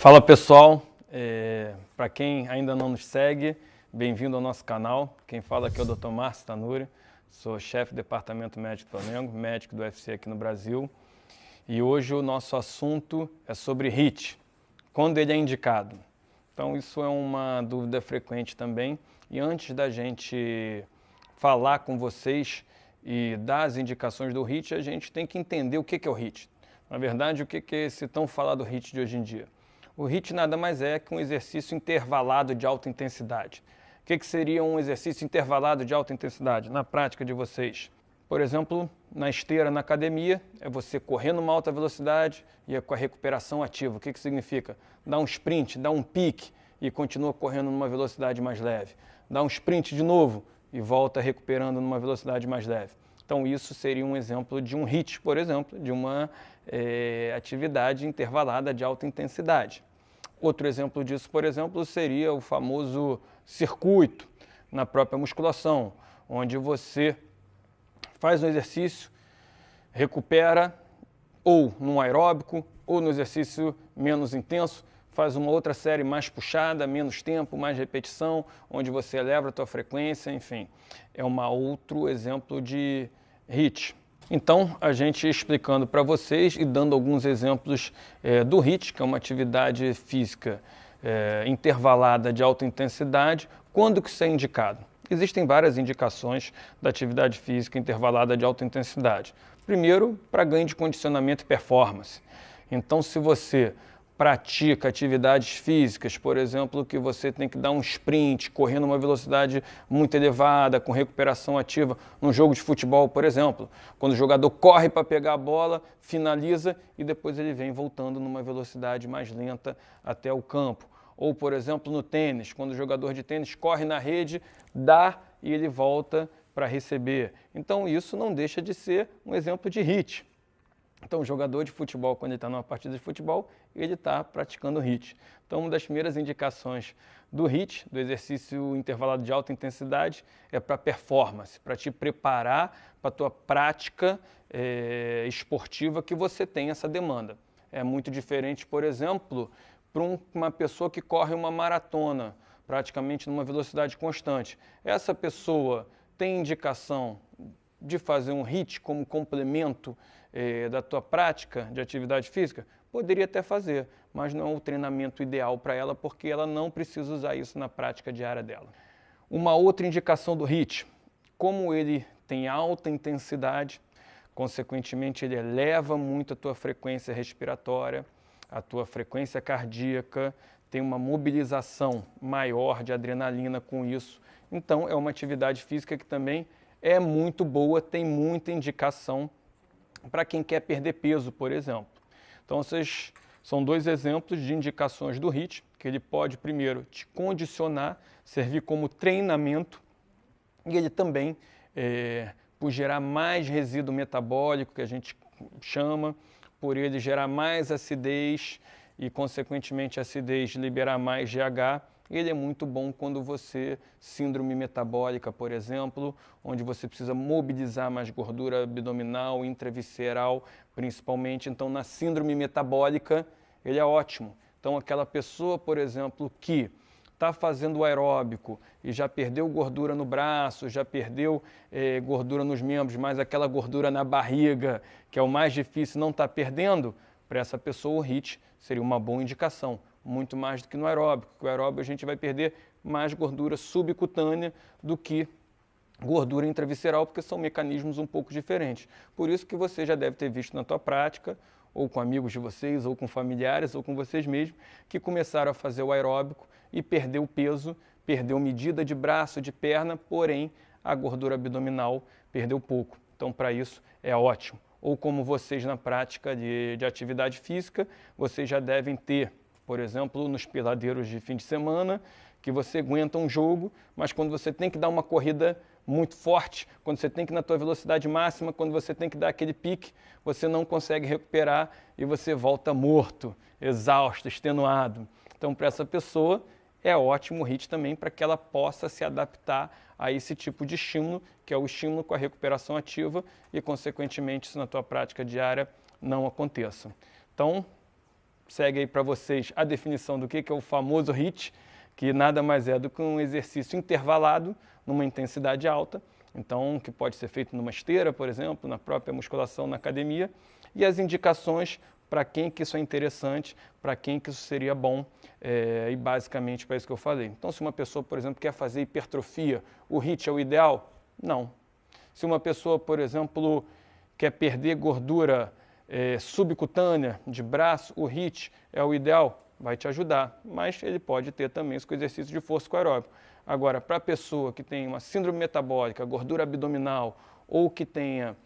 Fala pessoal, é, para quem ainda não nos segue, bem-vindo ao nosso canal. Quem fala aqui é o Dr. Márcio Tanuri, sou chefe do Departamento Médico do Flamengo, médico do UFC aqui no Brasil. E hoje o nosso assunto é sobre HIT, quando ele é indicado. Então isso é uma dúvida frequente também. E antes da gente falar com vocês e dar as indicações do HIT, a gente tem que entender o que é o HIT. Na verdade, o que é esse tão falado HIT de hoje em dia? O HIIT nada mais é que um exercício intervalado de alta intensidade. O que, que seria um exercício intervalado de alta intensidade na prática de vocês? Por exemplo, na esteira na academia, é você correr numa alta velocidade e é com a recuperação ativa. O que, que significa? Dá um sprint, dá um pique e continua correndo numa velocidade mais leve. Dá um sprint de novo e volta recuperando numa velocidade mais leve. Então isso seria um exemplo de um HIIT, por exemplo, de uma é, atividade intervalada de alta intensidade. Outro exemplo disso, por exemplo, seria o famoso circuito na própria musculação, onde você faz um exercício, recupera ou num aeróbico ou no exercício menos intenso, faz uma outra série mais puxada, menos tempo, mais repetição, onde você eleva a tua frequência, enfim. É um outro exemplo de HIIT. Então, a gente explicando para vocês e dando alguns exemplos é, do HIIT, que é uma atividade física é, intervalada de alta intensidade, quando que isso é indicado? Existem várias indicações da atividade física intervalada de alta intensidade. Primeiro, para ganho de condicionamento e performance. Então, se você pratica atividades físicas, por exemplo, que você tem que dar um sprint, correndo uma velocidade muito elevada, com recuperação ativa, num jogo de futebol, por exemplo, quando o jogador corre para pegar a bola, finaliza e depois ele vem voltando numa velocidade mais lenta até o campo. Ou, por exemplo, no tênis, quando o jogador de tênis corre na rede, dá e ele volta para receber. Então, isso não deixa de ser um exemplo de hit. Então, o jogador de futebol, quando ele está numa partida de futebol, ele está praticando HIIT. Então, uma das primeiras indicações do HIIT, do exercício intervalado de alta intensidade, é para performance, para te preparar para a tua prática é, esportiva que você tem essa demanda. É muito diferente, por exemplo, para um, uma pessoa que corre uma maratona, praticamente numa velocidade constante. Essa pessoa tem indicação de fazer um HIIT como complemento eh, da tua prática de atividade física? Poderia até fazer, mas não é o treinamento ideal para ela porque ela não precisa usar isso na prática diária dela. Uma outra indicação do HIIT, como ele tem alta intensidade, consequentemente ele eleva muito a tua frequência respiratória, a tua frequência cardíaca, tem uma mobilização maior de adrenalina com isso. Então é uma atividade física que também é muito boa, tem muita indicação para quem quer perder peso, por exemplo. Então, esses são dois exemplos de indicações do HIIT, que ele pode, primeiro, te condicionar, servir como treinamento, e ele também, é, por gerar mais resíduo metabólico, que a gente chama, por ele gerar mais acidez e, consequentemente, acidez liberar mais GH, ele é muito bom quando você, síndrome metabólica, por exemplo, onde você precisa mobilizar mais gordura abdominal, intravisceral, principalmente. Então, na síndrome metabólica, ele é ótimo. Então, aquela pessoa, por exemplo, que está fazendo aeróbico e já perdeu gordura no braço, já perdeu eh, gordura nos membros, mas aquela gordura na barriga, que é o mais difícil, não está perdendo, para essa pessoa o HIIT seria uma boa indicação muito mais do que no aeróbico. No aeróbico a gente vai perder mais gordura subcutânea do que gordura intravisceral, porque são mecanismos um pouco diferentes. Por isso que você já deve ter visto na tua prática, ou com amigos de vocês, ou com familiares, ou com vocês mesmos, que começaram a fazer o aeróbico e perdeu peso, perdeu medida de braço, de perna, porém a gordura abdominal perdeu pouco. Então, para isso é ótimo. Ou como vocês na prática de, de atividade física, vocês já devem ter por exemplo, nos peladeiros de fim de semana, que você aguenta um jogo, mas quando você tem que dar uma corrida muito forte, quando você tem que ir na tua velocidade máxima, quando você tem que dar aquele pique, você não consegue recuperar e você volta morto, exausto, extenuado. Então, para essa pessoa, é ótimo o HIIT também para que ela possa se adaptar a esse tipo de estímulo, que é o estímulo com a recuperação ativa e, consequentemente, isso na tua prática diária não aconteça. Então, segue aí para vocês a definição do que é o famoso HIIT, que nada mais é do que um exercício intervalado numa intensidade alta, então que pode ser feito numa esteira, por exemplo, na própria musculação na academia, e as indicações para quem que isso é interessante, para quem que isso seria bom, é, e basicamente para isso que eu falei. Então, se uma pessoa, por exemplo, quer fazer hipertrofia, o HIIT é o ideal? Não. Se uma pessoa, por exemplo, quer perder gordura é, subcutânea de braço, o HIIT é o ideal? Vai te ajudar, mas ele pode ter também isso com exercício de força aeróbico. Agora, para a pessoa que tem uma síndrome metabólica, gordura abdominal ou que tenha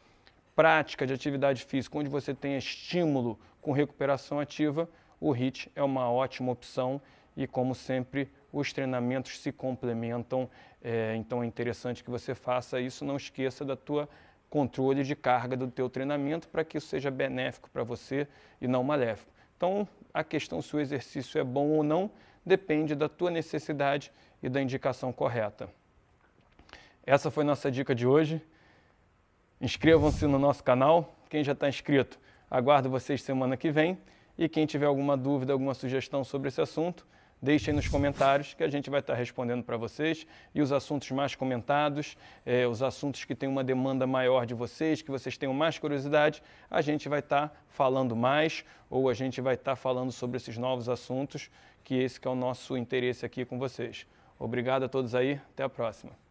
prática de atividade física onde você tenha estímulo com recuperação ativa, o HIIT é uma ótima opção e, como sempre, os treinamentos se complementam, é, então é interessante que você faça isso, não esqueça da tua controle de carga do teu treinamento para que isso seja benéfico para você e não maléfico. Então, a questão se o exercício é bom ou não depende da tua necessidade e da indicação correta. Essa foi nossa dica de hoje. Inscrevam-se no nosso canal. Quem já está inscrito, aguardo vocês semana que vem. E quem tiver alguma dúvida, alguma sugestão sobre esse assunto, deixem nos comentários que a gente vai estar respondendo para vocês. E os assuntos mais comentados, é, os assuntos que têm uma demanda maior de vocês, que vocês tenham mais curiosidade, a gente vai estar falando mais ou a gente vai estar falando sobre esses novos assuntos, que esse que é o nosso interesse aqui com vocês. Obrigado a todos aí, até a próxima.